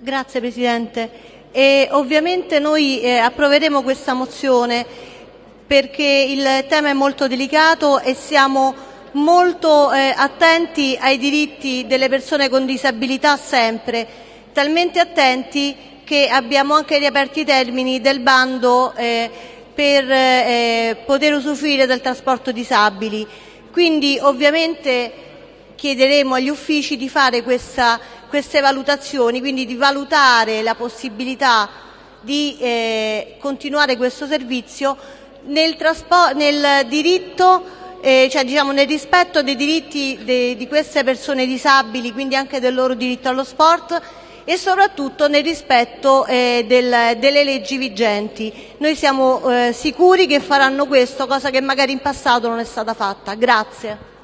Grazie Presidente. E ovviamente noi eh, approveremo questa mozione perché il tema è molto delicato e siamo molto eh, attenti ai diritti delle persone con disabilità sempre, talmente attenti che abbiamo anche riaperto i termini del bando eh, per eh, poter usufruire del trasporto disabili. Quindi ovviamente chiederemo agli uffici di fare questa queste valutazioni, quindi di valutare la possibilità di eh, continuare questo servizio nel, nel diritto eh, cioè diciamo nel rispetto dei diritti de, di queste persone disabili, quindi anche del loro diritto allo sport e soprattutto nel rispetto eh, del, delle leggi vigenti. Noi siamo eh, sicuri che faranno questo, cosa che magari in passato non è stata fatta. Grazie.